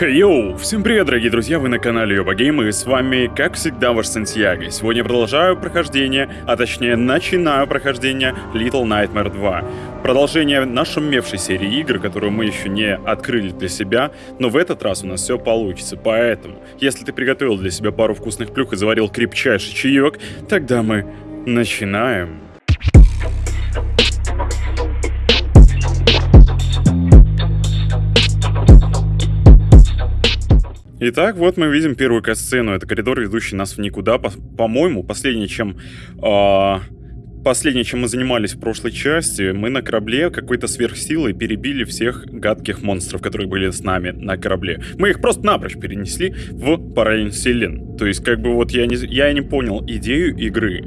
Йоу, всем привет, дорогие друзья, вы на канале Йоба Гейм, и с вами, как всегда, ваш Сантьяго. Сегодня продолжаю прохождение, а точнее начинаю прохождение Little Nightmare 2. Продолжение нашумевшей серии игр, которую мы еще не открыли для себя, но в этот раз у нас все получится, поэтому, если ты приготовил для себя пару вкусных плюх и заварил крепчайший чаек, тогда мы начинаем. Итак, вот мы видим первую касцену. Это коридор, ведущий нас в никуда. По-моему, по последнее, чем... Э последнее, чем мы занимались в прошлой части, мы на корабле какой-то сверхсилой перебили всех гадких монстров, которые были с нами на корабле. Мы их просто напрочь перенесли в параллельный вселен. То есть, как бы вот я не, я не понял идею игры.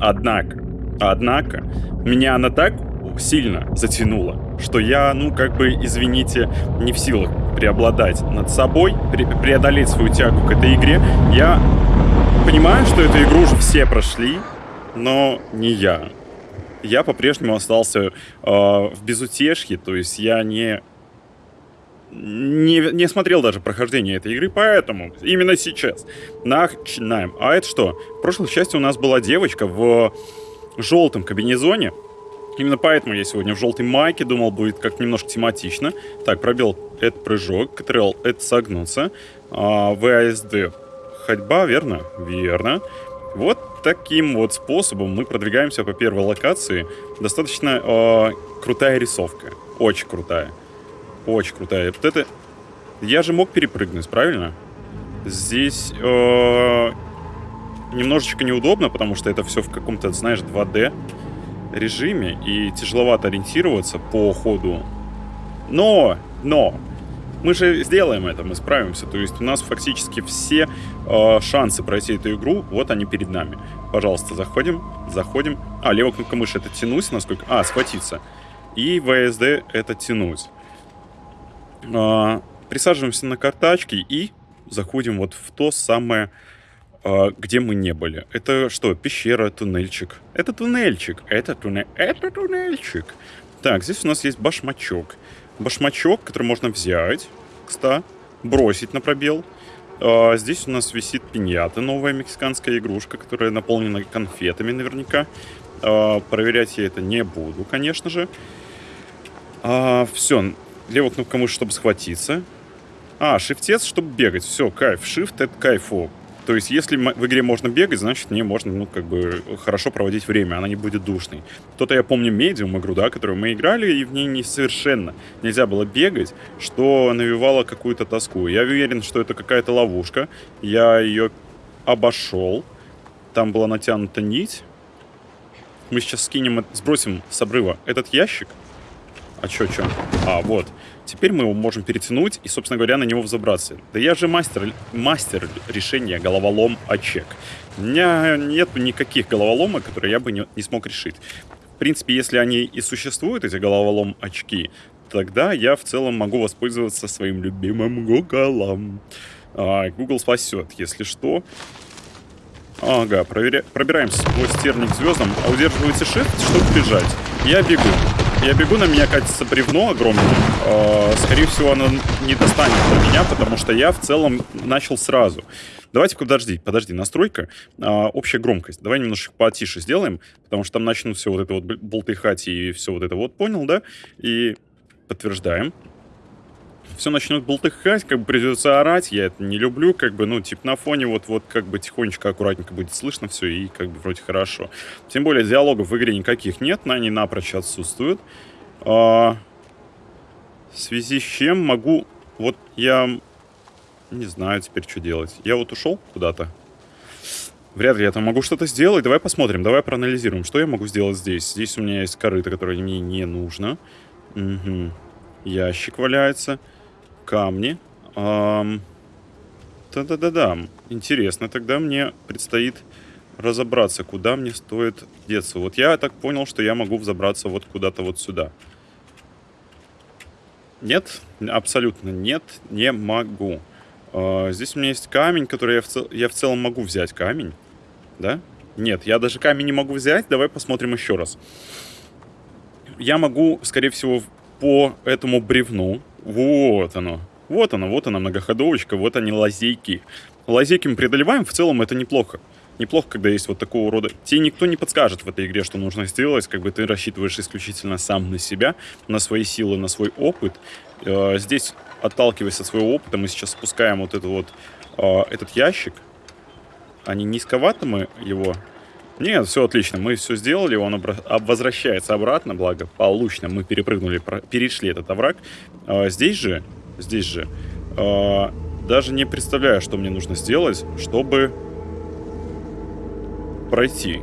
Однако, однако, меня она так сильно затянула, что я, ну, как бы, извините, не в силах преобладать над собой, пре преодолеть свою тягу к этой игре. Я понимаю, что эту игру уже все прошли, но не я. Я по-прежнему остался э, в безутешье, то есть я не, не, не смотрел даже прохождение этой игры, поэтому именно сейчас начинаем. А это что? В прошлой части у нас была девочка в желтом кабинезоне, Именно поэтому я сегодня в желтой майке, думал, будет как немножко тематично. Так, пробел — это прыжок, КТРЛ — это согнуться, а, ВАСД — ходьба, верно? Верно. Вот таким вот способом мы продвигаемся по первой локации. Достаточно э, крутая рисовка. Очень крутая. Очень крутая. Вот это... Я же мог перепрыгнуть, правильно? Здесь э, немножечко неудобно, потому что это все в каком-то, знаешь, 2D режиме и тяжеловато ориентироваться по ходу. Но, но, мы же сделаем это, мы справимся. То есть у нас фактически все э, шансы пройти эту игру, вот они перед нами. Пожалуйста, заходим, заходим. А, левая кнопка мыши это тянуть, насколько... А, схватиться. И ВСД это тянуть. Э, присаживаемся на картачки и заходим вот в то самое где мы не были. Это что, пещера, туннельчик? Это туннельчик, это туннель, это туннельчик. Так, здесь у нас есть башмачок. Башмачок, который можно взять, кстати, бросить на пробел. А, здесь у нас висит пиньята, новая мексиканская игрушка, которая наполнена конфетами наверняка. А, проверять я это не буду, конечно же. А, все, левая кнопка мыши, чтобы схватиться. А, шифтец, чтобы бегать. Все, кайф. Shift — это кайфу. То есть, если в игре можно бегать, значит, мне можно, ну, как бы, хорошо проводить время, она не будет душной. То-то я помню медиум игру, да, которую мы играли, и в ней не совершенно нельзя было бегать, что навевало какую-то тоску. Я уверен, что это какая-то ловушка. Я ее обошел. Там была натянута нить. Мы сейчас скинем, сбросим с обрыва этот ящик. А чё, чё? А, вот. Теперь мы его можем перетянуть и, собственно говоря, на него взобраться. Да я же мастер, мастер решения головолом очек. У меня нет никаких головоломок, которые я бы не, не смог решить. В принципе, если они и существуют, эти головолом очки, тогда я в целом могу воспользоваться своим любимым Гуглом. А, Google спасет, если что. Ага, проверя... пробираемся сквозь терник звездам, а удерживайте shift, чтобы бежать. Я бегу. Я бегу, на меня катится бревно огромное. Э, скорее всего, оно не достанет до меня, потому что я в целом начал сразу. Давайте, подожди, подожди, настройка, э, общая громкость. Давай немножко потише сделаем, потому что там начнут все вот это вот болтыхать и все вот это вот, понял, да? И подтверждаем все начнет болтыхать, как бы придется орать, я это не люблю, как бы, ну, типа на фоне вот-вот как бы тихонечко, аккуратненько будет слышно все и как бы вроде хорошо. Тем более диалогов в игре никаких нет, они напрочь отсутствуют. А, в связи с чем могу, вот я не знаю теперь, что делать. Я вот ушел куда-то. Вряд ли я там могу что-то сделать. Давай посмотрим, давай проанализируем, что я могу сделать здесь. Здесь у меня есть корыто, которое мне не нужно. Угу. Ящик валяется камни. Да-да-да-да. Интересно, тогда мне предстоит разобраться, куда мне стоит деться. Вот я так понял, что я могу взобраться вот куда-то вот сюда. Нет, абсолютно нет, не могу. А, здесь у меня есть камень, который я в, цел... я в целом могу взять. Камень, да? Нет, я даже камень не могу взять. Давай посмотрим еще раз. Я могу, скорее всего, по этому бревну вот оно. Вот она, вот она многоходовочка, вот они лазейки. Лазейки мы преодолеваем, в целом это неплохо. Неплохо, когда есть вот такого рода... Тебе никто не подскажет в этой игре, что нужно сделать, как бы ты рассчитываешь исключительно сам на себя, на свои силы, на свой опыт. Э, здесь, отталкиваясь от своего опыта, мы сейчас спускаем вот, это вот э, этот ящик. Не низковато мы его нет, все отлично, мы все сделали, он возвращается обратно, благо получно мы перепрыгнули, перешли этот овраг. А, здесь же, здесь же, а, даже не представляю, что мне нужно сделать, чтобы пройти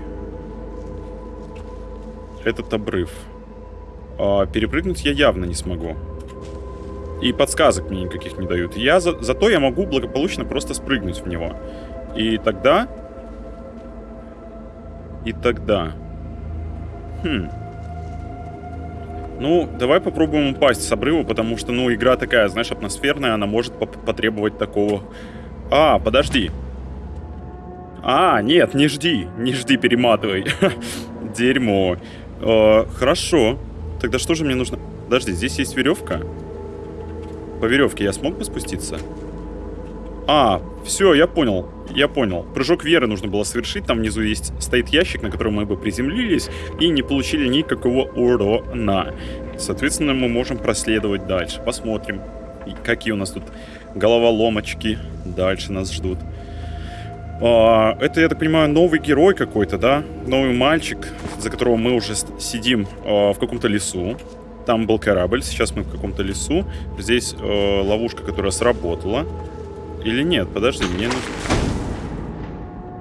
этот обрыв. А, перепрыгнуть я явно не смогу. И подсказок мне никаких не дают. Я за, зато я могу благополучно просто спрыгнуть в него. И тогда и тогда... Хм... Ну, давай попробуем упасть с обрыва, потому что, ну, игра такая, знаешь, атмосферная, она может потребовать такого... А, подожди. А, нет, не жди, не жди, перематывай. Дерьмо. Э, хорошо. Тогда что же мне нужно... Подожди, здесь есть веревка? По веревке я смог бы спуститься? А, все, я понял. Я понял. Прыжок веры нужно было совершить. Там внизу есть стоит ящик, на котором мы бы приземлились и не получили никакого урона. Соответственно, мы можем проследовать дальше. Посмотрим, какие у нас тут головоломочки дальше нас ждут. А, это, я так понимаю, новый герой какой-то, да? Новый мальчик, за которого мы уже сидим а, в каком-то лесу. Там был корабль, сейчас мы в каком-то лесу. Здесь э, ловушка, которая сработала. Или нет? Подожди, мне нужно...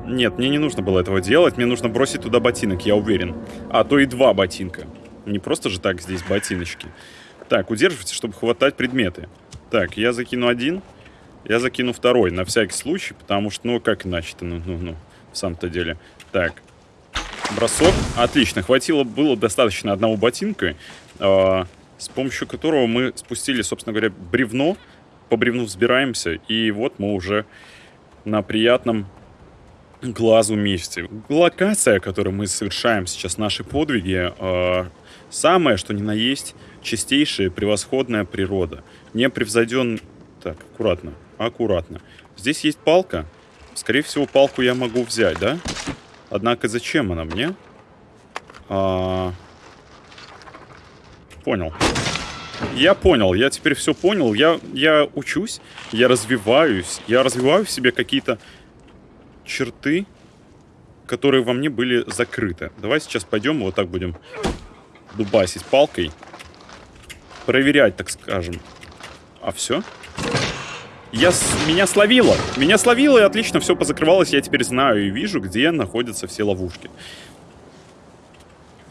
Нет, мне не нужно было этого делать. Мне нужно бросить туда ботинок, я уверен. А то и два ботинка. Не просто же так здесь ботиночки. Так, удерживайте, чтобы хватать предметы. Так, я закину один. Я закину второй, на всякий случай, потому что, ну, как иначе-то, ну, ну, ну, в самом-то деле. Так, бросок. Отлично, хватило, было достаточно одного ботинка, э, с помощью которого мы спустили, собственно говоря, бревно по бревну взбираемся, и вот мы уже на приятном глазу месте. Локация, которую мы совершаем сейчас, наши подвиги, э, самое, что ни на есть, чистейшая, превосходная природа. Не превзойден... Так, аккуратно, аккуратно. Здесь есть палка. Скорее всего, палку я могу взять, да? Однако зачем она мне? А... Понял. Я понял, я теперь все понял. Я, я учусь, я развиваюсь. Я развиваю в себе какие-то черты, которые во мне были закрыты. Давай сейчас пойдем вот так будем дубасить палкой. Проверять, так скажем. А все? Я с... Меня словило! Меня словило, и отлично все позакрывалось. Я теперь знаю и вижу, где находятся все ловушки.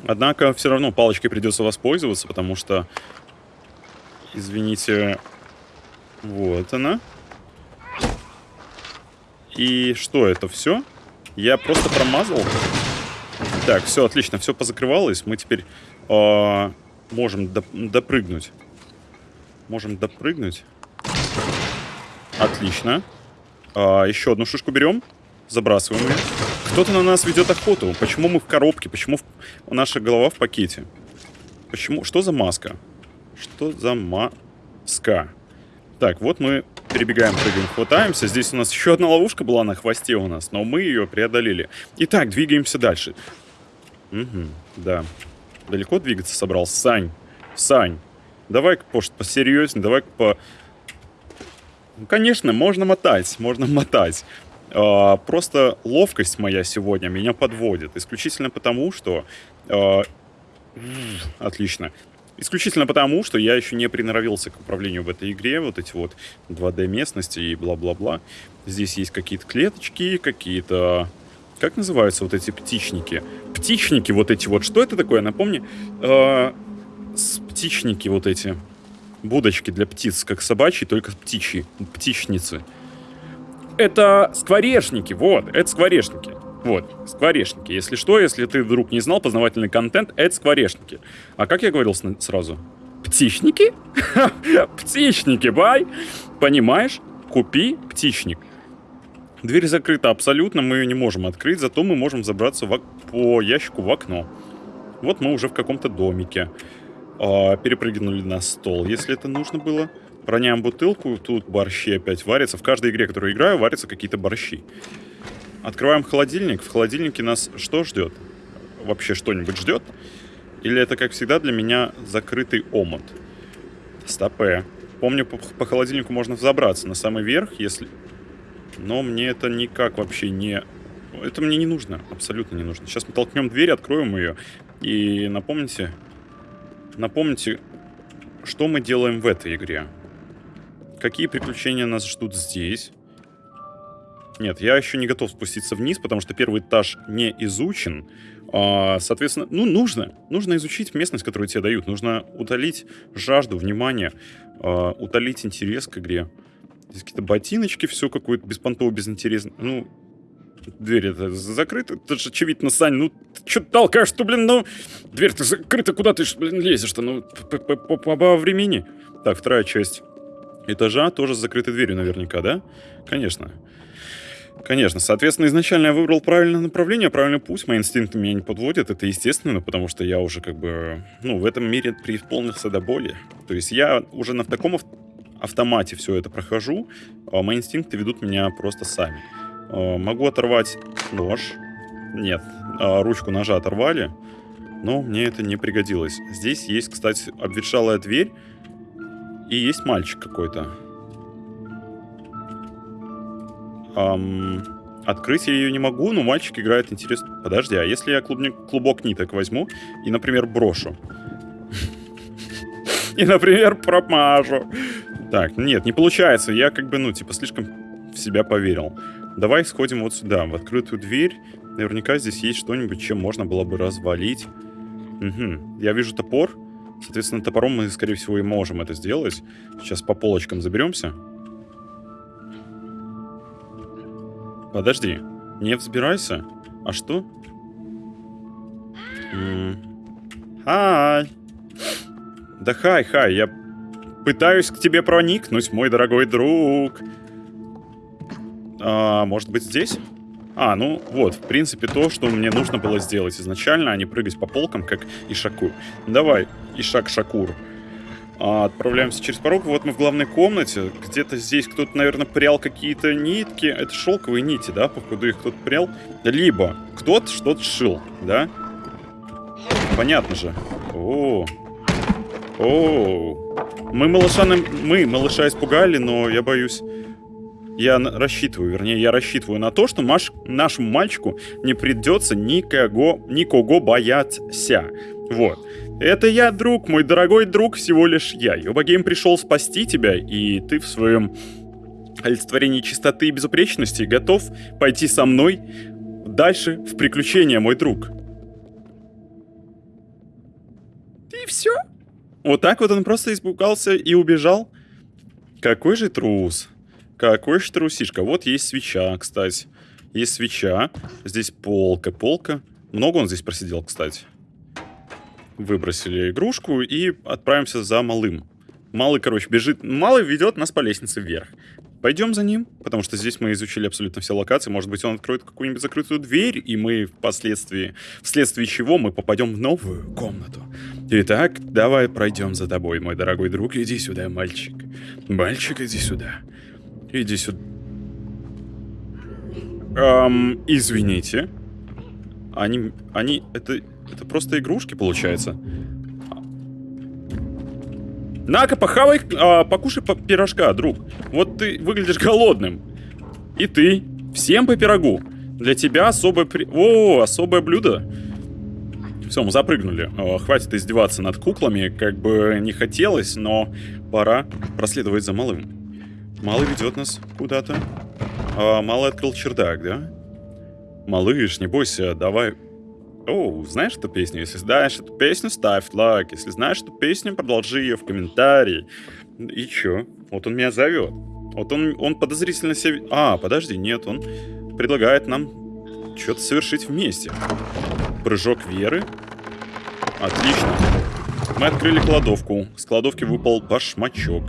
Однако все равно палочкой придется воспользоваться, потому что Извините. Вот она. И что это все? Я просто промазал. Так, все, отлично, все позакрывалось. Мы теперь э, можем доп допрыгнуть. Можем допрыгнуть. Отлично. А, еще одну шишку берем. Забрасываем ее. Кто-то на нас ведет охоту. Почему мы в коробке? Почему в... наша голова в пакете? Почему? Что за маска? Что за маска? Так, вот мы перебегаем, прыгаем, хватаемся. Здесь у нас еще одна ловушка была на хвосте у нас, но мы ее преодолели. Итак, двигаемся дальше. Угу, да. Далеко двигаться собрался? Сань, Сань, давай-ка, может, посерьезнее, давай-ка по... Ну, конечно, можно мотать, можно мотать. А, просто ловкость моя сегодня меня подводит. Исключительно потому, что... А, отлично. Исключительно потому, что я еще не приноровился к управлению в этой игре. Вот эти вот 2D местности и бла-бла-бла. Здесь есть какие-то клеточки, какие-то... Как называются вот эти птичники? Птичники вот эти вот. Что это такое? Напомни. Э, птичники вот эти. Будочки для птиц, как собачьи, только птичьи. Птичницы. Это скворечники, вот, это скворечники. Вот, скворечники. Если что, если ты вдруг не знал, познавательный контент — это скворечники. А как я говорил сразу? Птичники? Птичники, бай! Понимаешь? Купи птичник. Дверь закрыта абсолютно, мы ее не можем открыть, зато мы можем забраться в, по ящику в окно. Вот мы уже в каком-то домике. А, перепрыгнули на стол, если это нужно было. Роняем бутылку, тут борщи опять варятся. В каждой игре, которую играю, варятся какие-то борщи. Открываем холодильник. В холодильнике нас что ждет? Вообще что-нибудь ждет? Или это, как всегда, для меня закрытый омут? Стопе. Помню, по, по холодильнику можно взобраться на самый верх, если... Но мне это никак вообще не... Это мне не нужно, абсолютно не нужно. Сейчас мы толкнем дверь, откроем ее. И напомните... Напомните, что мы делаем в этой игре. Какие приключения нас ждут здесь? Нет, я еще не готов спуститься вниз, потому что первый этаж не изучен. А, соответственно, ну, нужно. Нужно изучить местность, которую тебе дают. Нужно утолить жажду, внимание, а, утолить интерес к игре. Здесь какие-то ботиночки, все какое-то беспонтово, безинтересно. Ну, дверь это закрыта. Это же очевидно, Сань, ну, ты что толкаешь-то, блин, ну... Дверь-то закрыта, куда ты, блин, лезешь-то, ну, по времени. Так, вторая часть этажа тоже с закрытой дверью наверняка, да? Конечно. Конечно, соответственно, изначально я выбрал правильное направление, правильный путь, мои инстинкты меня не подводят, это естественно, потому что я уже как бы, ну, в этом мире преисполнился до боли. То есть я уже на таком автомате все это прохожу, а мои инстинкты ведут меня просто сами. А, могу оторвать нож, нет, а, ручку ножа оторвали, но мне это не пригодилось. Здесь есть, кстати, обветшалая дверь, и есть мальчик какой-то. Эм, открыть я ее не могу, но мальчик играет интересно. Подожди, а если я клубник, клубок ниток возьму и, например, брошу? И, например, промажу. Так, нет, не получается. Я как бы, ну, типа, слишком в себя поверил. Давай сходим вот сюда, в открытую дверь. Наверняка здесь есть что-нибудь, чем можно было бы развалить. Угу. Я вижу топор. Соответственно, топором мы, скорее всего, и можем это сделать. Сейчас по полочкам заберемся. Подожди, не взбирайся. А что? Хай. Да хай, хай, я пытаюсь к тебе проникнуть, мой дорогой друг. А, может быть здесь? А, ну вот, в принципе, то, что мне нужно было сделать изначально, а не прыгать по полкам, как Ишаку. Давай, Ишак Шакур. А, отправляемся через порог. Вот мы в главной комнате. Где-то здесь кто-то, наверное, прял какие-то нитки. Это шелковые нити, да, походу их кто-то прял. Либо кто-то что-то шил, да? Понятно же. О, о, мы малыша, мы малыша испугали, но я боюсь... Я рассчитываю, вернее, я рассчитываю на то, что маш, нашему мальчику не придется никого, никого бояться. Вот. Это я, друг, мой дорогой друг, всего лишь я. Йобагейм пришел спасти тебя, и ты в своем олицетворении чистоты и безупречности готов пойти со мной дальше в приключения, мой друг. И все. Вот так вот он просто испугался и убежал. Какой же трус. Какой же трусишка. Вот есть свеча, кстати. Есть свеча. Здесь полка. Полка. Много он здесь просидел, кстати выбросили игрушку и отправимся за малым. Малый, короче, бежит. Малый ведет нас по лестнице вверх. Пойдем за ним, потому что здесь мы изучили абсолютно все локации. Может быть, он откроет какую-нибудь закрытую дверь, и мы впоследствии, вследствие чего мы попадем в новую комнату. Итак, давай пройдем за тобой, мой дорогой друг. Иди сюда, мальчик. Мальчик, иди сюда. Иди сюда. Эм, извините. Они, они, это, это просто игрушки, получается. На-ка, похавай, а, покушай по пирожка, друг. Вот ты выглядишь голодным. И ты. Всем по пирогу. Для тебя особое при... О, особое блюдо. Все, мы запрыгнули. О, хватит издеваться над куклами, как бы не хотелось, но пора проследовать за малым. Малый ведет нас куда-то. А, малый открыл чердак, да? Малыш, не бойся, давай о, знаешь эту песню? Если знаешь эту песню, ставь лайк. Если знаешь эту песню, продолжи ее в комментарии. И чё? Вот он меня зовет. Вот он, он подозрительно себя... А, подожди, нет, он предлагает нам что-то совершить вместе. Прыжок веры. Отлично. Мы открыли кладовку. С кладовки выпал башмачок.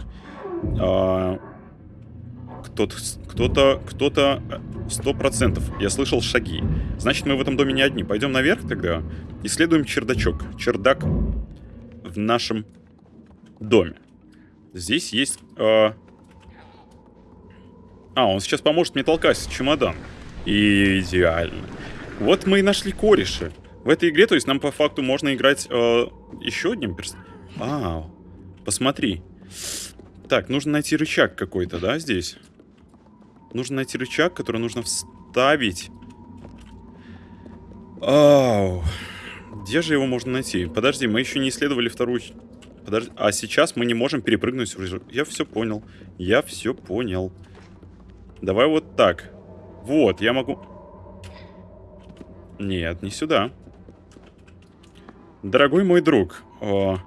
А, кто-то, кто-то, кто-то... Сто процентов. Я слышал шаги. Значит, мы в этом доме не одни. Пойдем наверх тогда. Исследуем чердачок. Чердак в нашем доме. Здесь есть... Э... А, он сейчас поможет мне толкать чемодан. Идеально. Вот мы и нашли кореши. В этой игре, то есть нам по факту можно играть э, еще одним персонажем. А, посмотри. Так, нужно найти рычаг какой-то, да, здесь? Нужно найти рычаг, который нужно вставить. Ау. Где же его можно найти? Подожди, мы еще не исследовали вторую... Подожди, а сейчас мы не можем перепрыгнуть. Я все понял. Я все понял. Давай вот так. Вот, я могу... Нет, не сюда. Дорогой мой друг, о,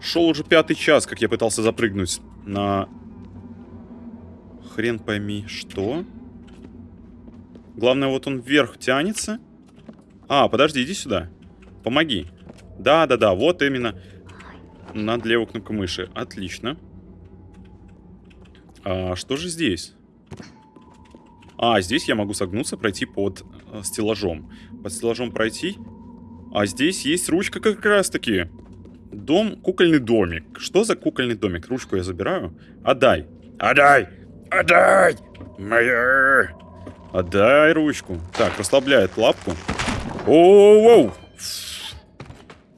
шел уже пятый час, как я пытался запрыгнуть на... Хрен пойми, что? Главное, вот он вверх тянется. А, подожди, иди сюда. Помоги. Да-да-да, вот именно. Над левой кнопкой мыши. Отлично. А что же здесь? А, здесь я могу согнуться, пройти под э, стеллажом. Под стеллажом пройти. А здесь есть ручка как раз-таки. Дом, кукольный домик. Что за кукольный домик? Ручку я забираю. Отдай. Отдай. Отдай. Моя. Отдай ручку. Так, расслабляет лапку. Оу-оу.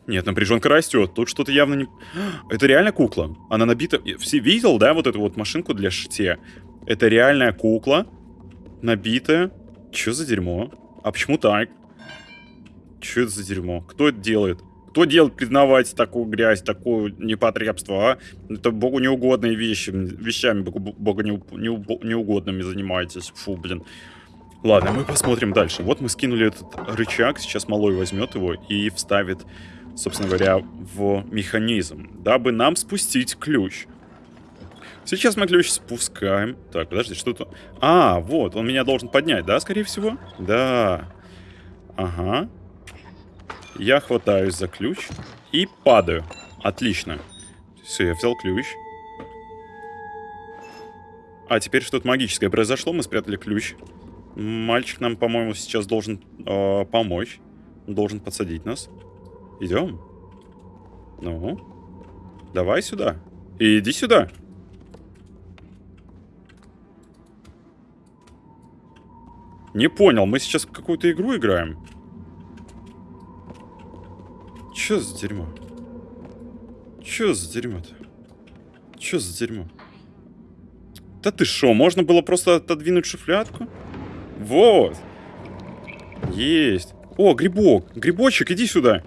Нет, напряженка растет. Тут что-то явно не... Это реально кукла. Она набита... Все видел, да, вот эту вот машинку для шитья? Это реальная кукла набитая. Чё за дерьмо? А почему так? Чё это за дерьмо? Кто это делает? Кто делает, признавать такую грязь, такое непотребство, а? Это богу неугодные вещи, вещами богу, богу не, не, неугодными занимаетесь. Фу, блин. Ладно, мы посмотрим дальше. Вот мы скинули этот рычаг, сейчас малой возьмет его и вставит, собственно говоря, в механизм, дабы нам спустить ключ. Сейчас мы ключ спускаем. Так, подожди, что-то... А, вот, он меня должен поднять, да, скорее всего? Да. Ага. Я хватаюсь за ключ и падаю. Отлично. Все, я взял ключ. А, теперь что-то магическое произошло, мы спрятали ключ. Мальчик нам, по-моему, сейчас должен э, помочь. Должен подсадить нас. Идем? Ну? Давай сюда. Иди сюда. Не понял, мы сейчас какую-то игру играем? Чё за дерьмо? Чё за дерьмо-то? Чё за дерьмо? Да ты шо, можно было просто отодвинуть шуфлядку? Вот. Есть. О, грибок. Грибочек, иди сюда.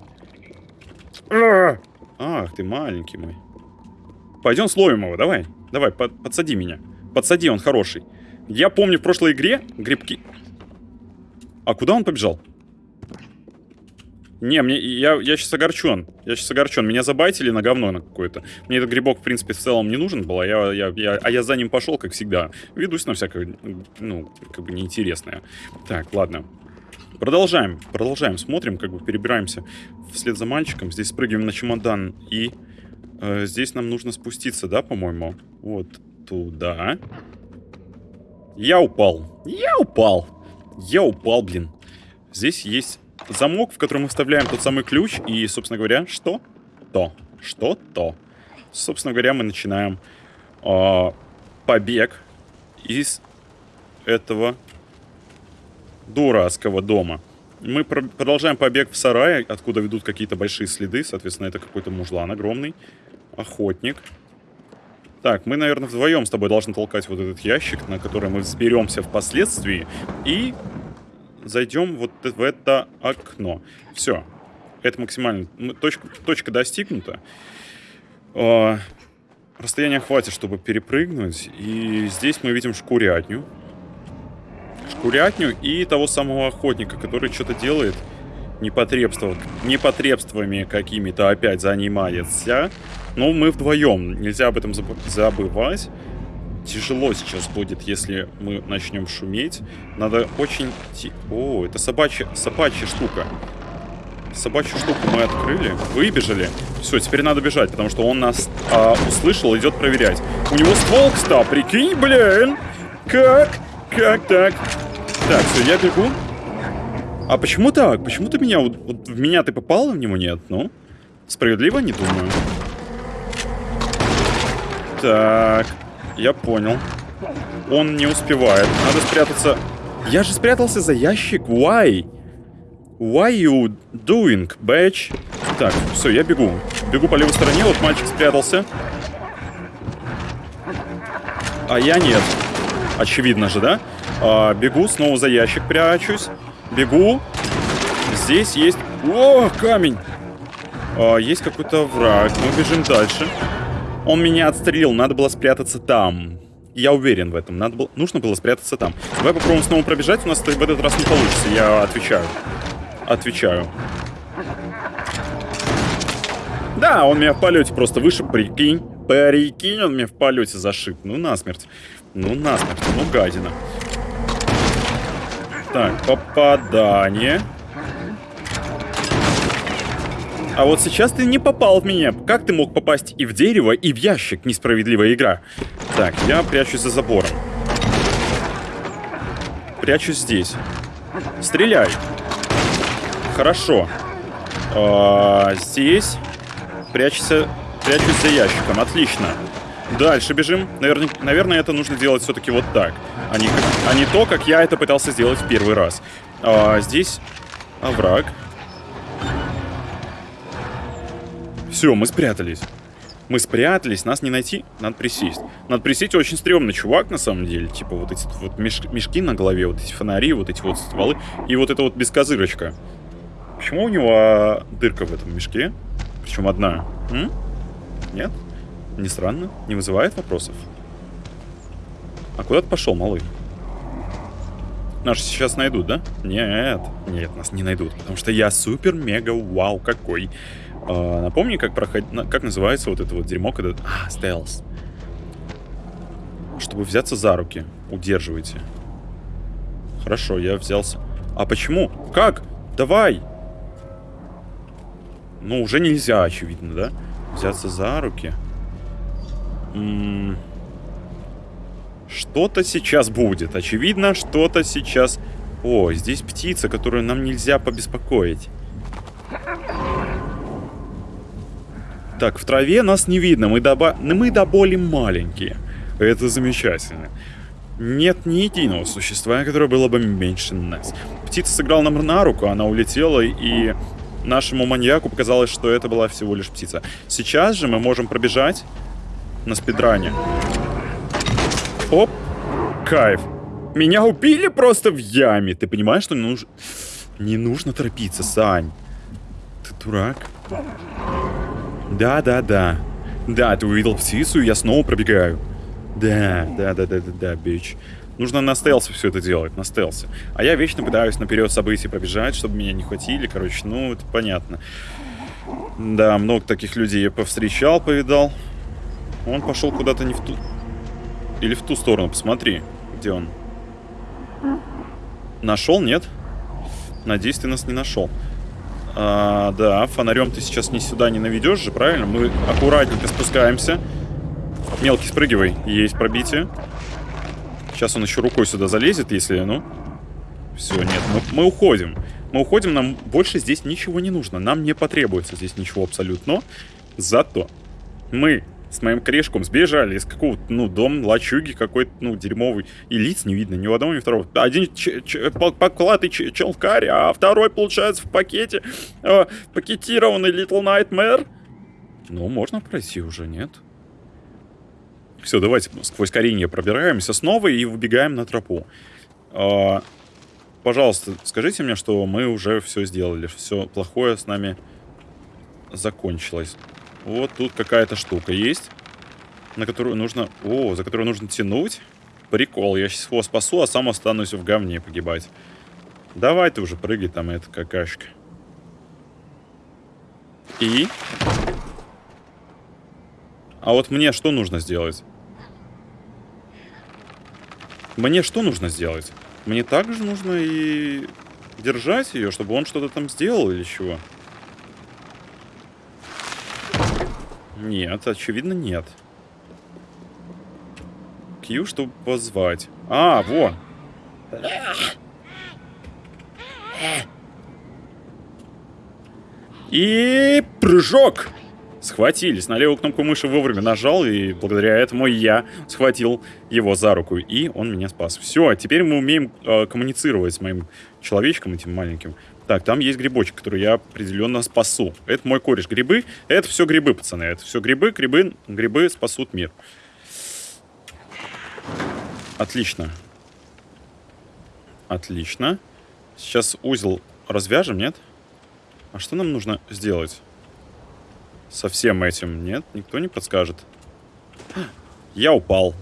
Ах, ты маленький мой. Пойдем словим его, давай. Давай, под, подсади меня. Подсади, он хороший. Я помню в прошлой игре грибки... А куда он побежал? Не, мне, я, я сейчас огорчен. Я сейчас огорчен. Меня забайтили на говно на какое-то. Мне этот грибок, в принципе, в целом не нужен был, а я, я, я, а я за ним пошел, как всегда. Ведусь на всякое, ну, как бы неинтересное. Так, ладно. Продолжаем, продолжаем. Смотрим, как бы перебираемся вслед за мальчиком. Здесь спрыгиваем на чемодан. И э, здесь нам нужно спуститься, да, по-моему? Вот туда. Я упал. Я упал. Я упал, блин. Здесь есть замок, в который мы вставляем тот самый ключ. И, собственно говоря, что? То. Что? То. Собственно говоря, мы начинаем э, побег из этого дурацкого дома. Мы пр продолжаем побег в сарае, откуда ведут какие-то большие следы. Соответственно, это какой-то мужлан огромный. Охотник. Так, мы, наверное, вдвоем с тобой должны толкать вот этот ящик, на который мы взберемся впоследствии. И зайдем вот в это окно. Все. Это максимально... Точка, точка достигнута. Э, расстояния хватит, чтобы перепрыгнуть. И здесь мы видим шкурятню. Шкурятню и того самого охотника, который что-то делает непотребство, непотребствами какими-то опять занимается. Но мы вдвоем, нельзя об этом забывать. Тяжело сейчас будет, если мы начнем шуметь. Надо очень... О, это собачья, собачья штука. Собачью штуку мы открыли, выбежали. Все, теперь надо бежать, потому что он нас а, услышал, идет проверять. У него ствол, кстати, прикинь, блин. Как? Как так? Так, все, я бегу. А почему так? Почему ты меня... Вот, в меня ты попал, в него нет? Ну, справедливо, не думаю. Так, я понял. Он не успевает. Надо спрятаться. Я же спрятался за ящик. Why? Why you doing, bitch? Так, все, я бегу. Бегу по левой стороне, вот мальчик спрятался. А я нет. Очевидно же, да? А, бегу, снова за ящик прячусь. Бегу. Здесь есть... О, камень! А, есть какой-то враг. Мы бежим дальше. Он меня отстрелил, надо было спрятаться там. Я уверен в этом. Надо было... Нужно было спрятаться там. Давай попробуем снова пробежать. У нас в этот раз не получится, я отвечаю. Отвечаю. Да, он меня в полете просто выше, прикинь. Прикинь, он меня в полете зашиб. Ну, насмерть. Ну, насмерть. Ну, гадина. Так, попадание. А вот сейчас ты не попал в меня. Как ты мог попасть и в дерево, и в ящик? Несправедливая игра. Так, я прячусь за забором. Прячусь здесь. Стреляй. Хорошо. А, здесь. Прячься. Прячусь за ящиком. Отлично. Дальше бежим. Наверное, наверное это нужно делать все-таки вот так. А не, а не то, как я это пытался сделать в первый раз. А, здесь овраг. Все, мы спрятались. Мы спрятались, нас не найти, надо присесть. Надо присесть, очень стрёмный чувак, на самом деле. Типа вот эти вот меш мешки на голове, вот эти фонари, вот эти вот стволы. И вот это вот бескозырочка. Почему у него дырка в этом мешке? Причем одна. М? Нет? Не странно? Не вызывает вопросов? А куда ты пошел, малый? Нас сейчас найдут, да? Нет, нет, нас не найдут, потому что я супер-мега-вау какой. А, напомни, как, проход... как называется вот это вот дерьмо, когда... А, стелс. Чтобы взяться за руки. Удерживайте. Хорошо, я взялся. А почему? Как? Давай! Ну, уже нельзя, очевидно, да? Взяться за руки. Что-то сейчас будет. Очевидно, что-то сейчас... О, здесь птица, которую нам нельзя побеспокоить. Так, в траве нас не видно, мы до, мы до боли маленькие. Это замечательно. Нет ни единого существа, которое было бы меньше нас. Птица сыграла нам на руку, она улетела, и нашему маньяку показалось, что это была всего лишь птица. Сейчас же мы можем пробежать на спидране. Оп, кайф. Меня убили просто в яме. Ты понимаешь, что не нужно... Не нужно торопиться, Сань. Ты дурак. Да, да, ты увидел птицу, и я снова пробегаю. Да, да, да, да, да, да, бич. Нужно на стелсе все это делать, на стелсе. А я вечно пытаюсь наперед событий пробежать, чтобы меня не хватили. Короче, ну, это понятно. Да, много таких людей я повстречал, повидал. Он пошел куда-то не в ту... Или в ту сторону, посмотри. Где он? Нашел, нет? Надеюсь, ты нас не нашел. А, да, фонарем ты сейчас ни сюда не наведешь же, правильно? Мы аккуратненько спускаемся. Мелкий спрыгивай, есть пробитие. Сейчас он еще рукой сюда залезет, если, ну... Все, нет, мы, мы уходим. Мы уходим, нам больше здесь ничего не нужно. Нам не потребуется здесь ничего абсолютно. Зато мы с моим корешком сбежали из какого-то, ну, дом лачуги какой-то, ну, дерьмовый. И лиц не видно ни у одного, ни у второго. Один покладый челкарь, а второй, получается, в пакете э, пакетированный Little Nightmare. Ну, можно пройти уже, нет? Все, давайте сквозь коренья пробираемся снова и выбегаем на тропу. Э, пожалуйста, скажите мне, что мы уже все сделали, все плохое с нами закончилось. Вот тут какая-то штука есть, на которую нужно... О, за которую нужно тянуть. Прикол, я сейчас его спасу, а сам останусь в говне погибать. Давай ты уже прыгай там, эта какашка. И? А вот мне что нужно сделать? Мне что нужно сделать? Мне также нужно и держать ее, чтобы он что-то там сделал или чего? Нет, очевидно, нет. Q, чтобы позвать. А, во. И прыжок. Схватились. На левую кнопку мыши вовремя нажал, и благодаря этому я схватил его за руку, и он меня спас. Все, теперь мы умеем э, коммуницировать с моим человечком этим маленьким. Так, там есть грибочек, который я определенно спасу. Это мой кореш. Грибы, это все грибы, пацаны. Это все грибы, грибы, грибы спасут мир. Отлично. Отлично. Сейчас узел развяжем, нет? А что нам нужно сделать? Со всем этим, нет? Никто не подскажет. Я упал.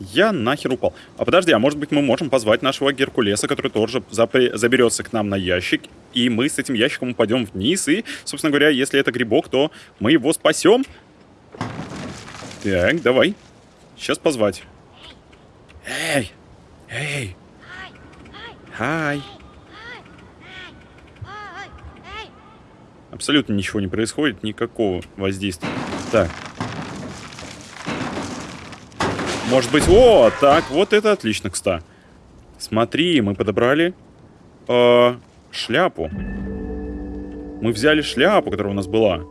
Я нахер упал. А подожди, а может быть мы можем позвать нашего Геркулеса, который тоже заберется к нам на ящик, и мы с этим ящиком упадем вниз, и, собственно говоря, если это грибок, то мы его спасем. Так, давай. Сейчас позвать. Эй! Эй! Хай! Абсолютно ничего не происходит, никакого воздействия. Так, может быть... О, так, вот это отлично, кста. Смотри, мы подобрали э, шляпу. Мы взяли шляпу, которая у нас была.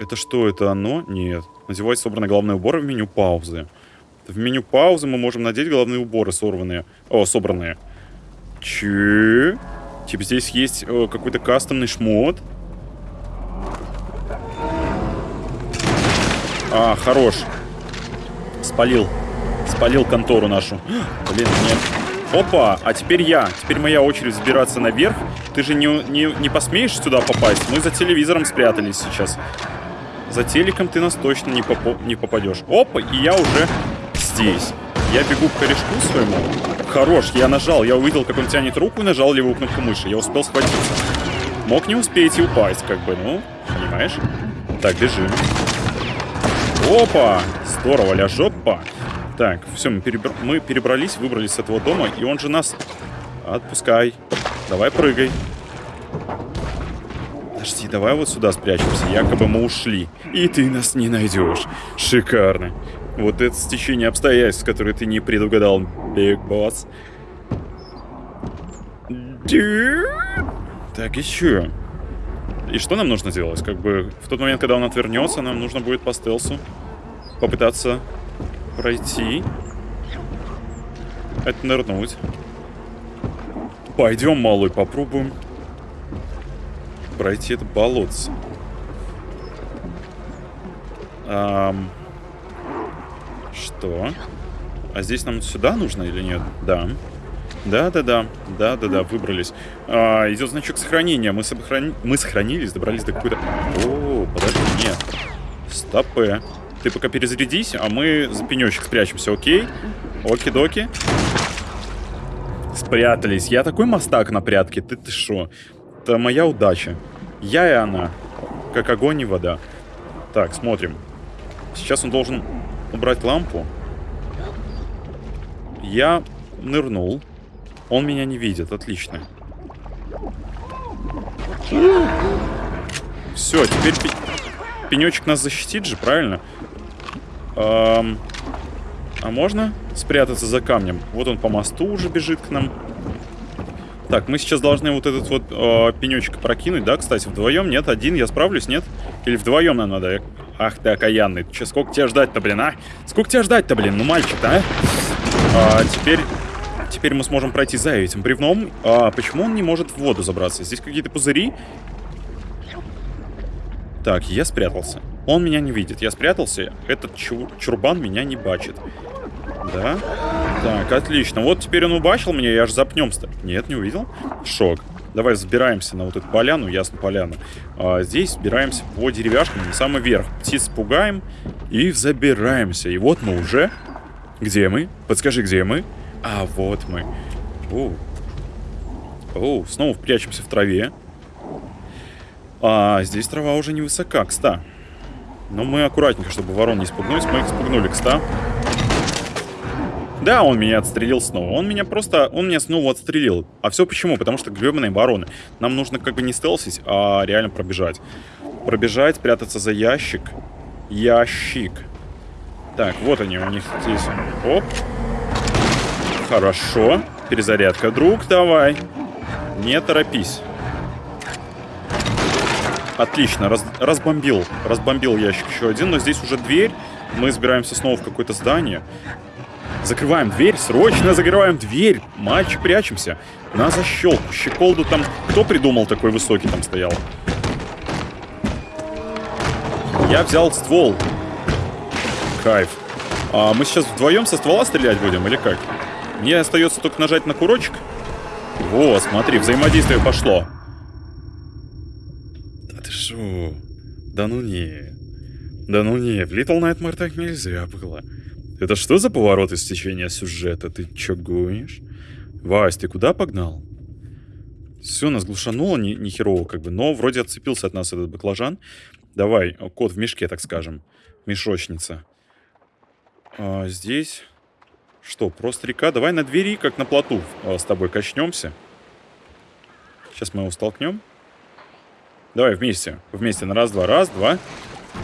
Это что, это оно? Нет. Надевать собранный головной убор в меню паузы. В меню паузы мы можем надеть головные уборы сорванные. О, собранные. Че? Типа здесь есть э, какой-то кастомный шмот. А, хорош. Спалил. Спалил контору нашу. Блин, нет. Опа, а теперь я. Теперь моя очередь взбираться наверх. Ты же не, не, не посмеешь сюда попасть? Мы за телевизором спрятались сейчас. За телеком ты нас точно не, попо не попадешь. Опа, и я уже здесь. Я бегу к корешку своему. Хорош, я нажал. Я увидел, как он тянет руку и нажал левую кнопку мыши. Я успел схватиться. Мог не успеть и упасть, как бы, ну, понимаешь? Так, бежим. Опа! Здорово, ля жопа. Так, все, мы, перебр... мы перебрались, выбрались с этого дома, и он же нас... Отпускай. Давай прыгай. Подожди, давай вот сюда спрячемся. Якобы мы ушли. И ты нас не найдешь. Шикарно. Вот это стечение обстоятельств, которые ты не предугадал, Биг Босс. Так, еще. И что нам нужно делать? Как бы в тот момент, когда он отвернется, нам нужно будет по стелсу попытаться пройти. Это нырнуть. Пойдем, малый, попробуем пройти это болотце. Ам... Что? А здесь нам сюда нужно или нет? Да. Да-да-да. Да-да-да, выбрались. А, идет значок сохранения. Мы, сохрани... Мы сохранились, добрались до какой-то... О, подожди, нет. Стопы. Ты пока перезарядись, а мы за пенечек спрячемся, окей? Оки-доки. Спрятались. Я такой мастак на прятке. Ты ты шо? Это моя удача. Я и она. Как огонь и вода. Так, смотрим. Сейчас он должен убрать лампу. Я нырнул. Он меня не видит. Отлично. Все, теперь пенечек нас защитит же, правильно? Эм, а можно спрятаться за камнем? Вот он по мосту уже бежит к нам. Так, мы сейчас должны вот этот вот э, пенечек прокинуть, да, кстати, вдвоем? Нет, один, я справлюсь, нет? Или вдвоем нам надо? Ах ты окаянный. Че, сколько тебя ждать-то, блин, а? Сколько тебя ждать-то, блин, ну мальчик-то, а? а? Теперь... Теперь мы сможем пройти за этим бревном. А почему он не может в воду забраться? Здесь какие-то пузыри? Так, я спрятался. Он меня не видит. Я спрятался. Этот чур чурбан меня не бачит. Да? Так, отлично. Вот теперь он убачил меня, я аж запнемся. Нет, не увидел? Шок. Давай забираемся на вот эту поляну, ясно, поляну. А, здесь забираемся по деревяшкам на самый верх. Птиц пугаем и забираемся. И вот мы уже... Где мы? Подскажи, где мы? А, вот мы. О, О снова прячемся в траве. А, здесь трава уже невысока, кста. Но мы аккуратненько, чтобы ворон не спугнуть. Мы их спугнули, кста. Да, он меня отстрелил снова. Он меня просто... Он меня снова отстрелил. А все почему? Потому что гребаные вороны. Нам нужно как бы не стелсить, а реально пробежать. Пробежать, прятаться за ящик. Ящик. Так, вот они у них здесь. Оп. Хорошо. Перезарядка. Друг, давай. Не торопись. Отлично, раз, разбомбил. Разбомбил ящик еще один, но здесь уже дверь. Мы забираемся снова в какое-то здание. Закрываем дверь, срочно закрываем дверь. Мальчик, прячемся. На защелку, щеколду там... Кто придумал такой высокий там стоял? Я взял ствол. Кайф. А мы сейчас вдвоем со ствола стрелять будем или как? Мне остается только нажать на курочек. Вот, смотри, взаимодействие пошло. Шо? Да ну не. Да ну не, в Little Nightmare так нельзя было. Это что за поворот из течения сюжета? Ты чё гонишь? Вась, ты куда погнал? Все, нас глушануло не, не херово как бы, но вроде отцепился от нас этот баклажан. Давай, кот в мешке, так скажем. Мешочница. А, здесь... Что, просто река? Давай на двери, как на плоту, а, с тобой качнемся. Сейчас мы его столкнем. Давай вместе. Вместе на раз-два. Раз-два.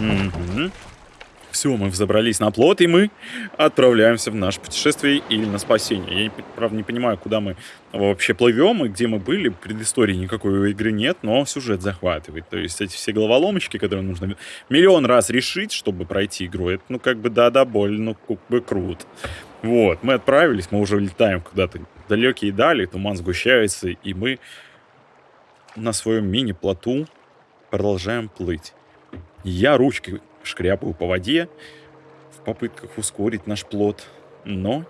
Угу. Все, мы взобрались на плот, и мы отправляемся в наше путешествие или на спасение. Я, правда, не понимаю, куда мы вообще плывем и где мы были. Предыстории никакой у игры нет, но сюжет захватывает. То есть эти все головоломочки, которые нужно миллион раз решить, чтобы пройти игру, это, ну, как бы, да-да, больно, ну, как бы круто. Вот, мы отправились, мы уже летаем куда-то далекие дали, туман сгущается, и мы на своем мини-плоту продолжаем плыть. Я ручкой шкряпаю по воде в попытках ускорить наш плод, но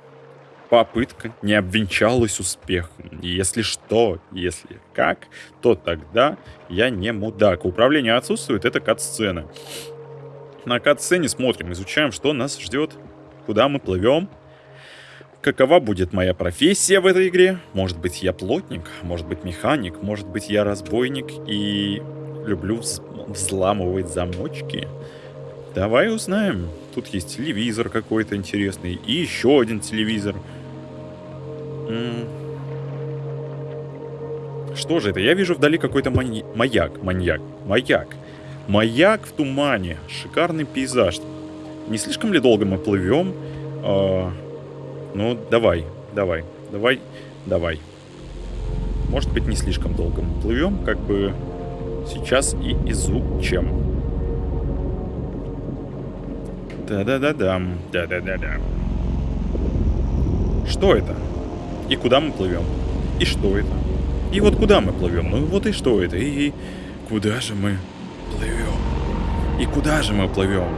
попытка не обвенчалась успехом. Если что, если как, то тогда я не мудак. Управление отсутствует, это кат-сцена. На кат-сцене смотрим, изучаем, что нас ждет, куда мы плывем, какова будет моя профессия в этой игре. Может быть, я плотник, может быть, механик, может быть, я разбойник и люблю взламывать замочки. Давай узнаем. Тут есть телевизор какой-то интересный. И еще один телевизор. Что же это? Я вижу вдали какой-то мани... маяк. Маньяк. Маяк. Маяк в тумане. Шикарный пейзаж. Не слишком ли долго мы плывем? А... Ну, давай. Давай. Давай. Давай. Может быть, не слишком долго мы плывем. Как бы сейчас и изучим. Да-да-да-дам. Да-да-да-да. Что это? И куда мы плывем? И что это? И вот куда мы плывем? Ну вот и что это? И куда же мы плывем? И куда же мы плывем?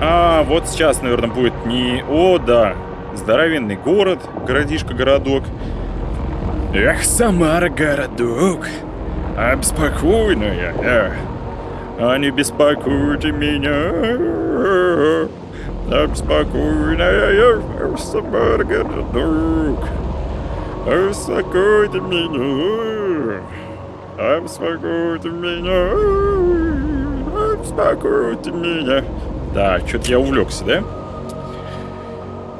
А, вот сейчас, наверное, будет не... О, да. Здоровенный город, городишко-городок. Эх, Самара, Эх. А не беспокойте меня. Обспокойная собака, друг. Обспокойте меня. Обспокойте меня. Обспокойте меня. Да, что-то я увлекся, да?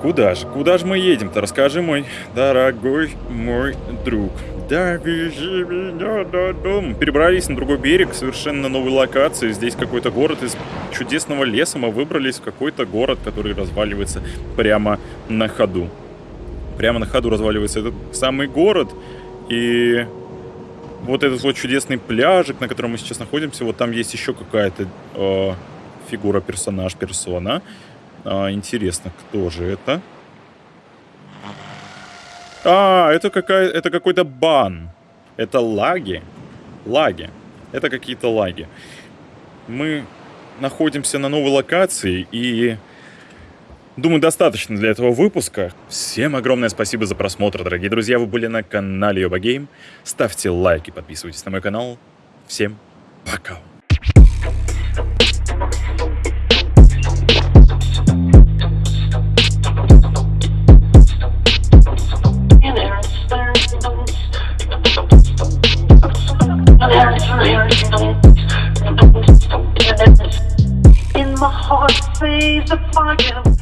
Куда же? Куда же мы едем-то? Расскажи, мой дорогой мой друг. Да, вези меня до дома. Перебрались на другой берег, совершенно новой локации. Здесь какой-то город из чудесного леса. Мы выбрались в какой-то город, который разваливается прямо на ходу. Прямо на ходу разваливается этот самый город. И вот этот вот чудесный пляжик, на котором мы сейчас находимся, вот там есть еще какая-то э, фигура, персонаж, персона. А, интересно, кто же это? А, это, какая, это какой-то бан. Это лаги. Лаги. Это какие-то лаги. Мы находимся на новой локации и... Думаю, достаточно для этого выпуска. Всем огромное спасибо за просмотр, дорогие друзья. Вы были на канале Йоба Гейм. Ставьте лайки, подписывайтесь на мой канал. Всем пока. In my heart, sees the fire.